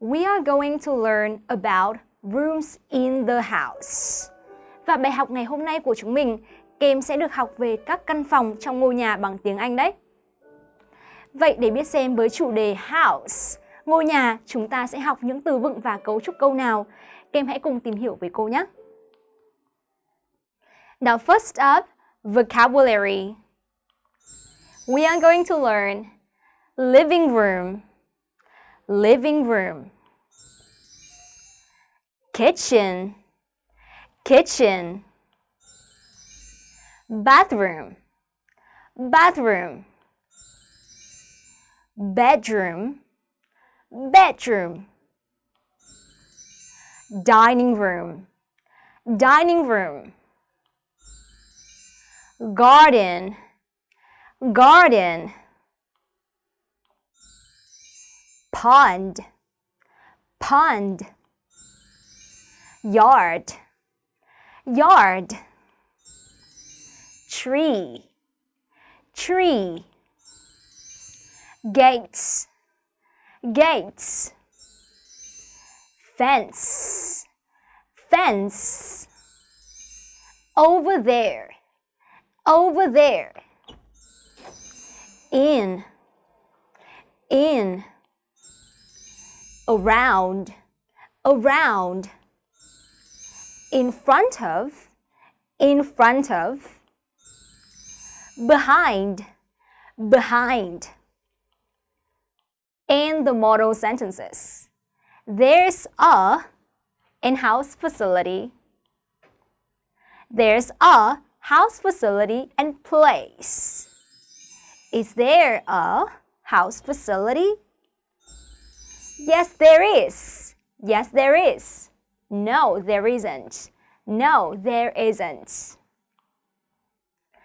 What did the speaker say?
We are going to learn about rooms in the house. Và bài học ngày hôm nay của chúng mình, Kem sẽ được học về các căn phòng trong ngôi nhà bằng tiếng Anh đấy. Vậy để biết xem với chủ đề house, ngôi nhà, chúng ta sẽ học những từ vựng và cấu trúc câu nào. Kem hãy cùng tìm hiểu với cô nhé. Now first up, vocabulary. We are going to learn living room, living room, kitchen, kitchen, bathroom, bathroom, bedroom, bedroom, dining room, dining room, garden, garden, pond, pond, yard, yard, tree, tree, gates, gates, fence, fence, over there, over there, in, in, around, around, in front of, in front of, behind, behind. And the model sentences. There's a in-house facility. There's a house facility and place. Is there a house facility? Yes, there is. Yes, there is. No, there isn't. No, there isn't.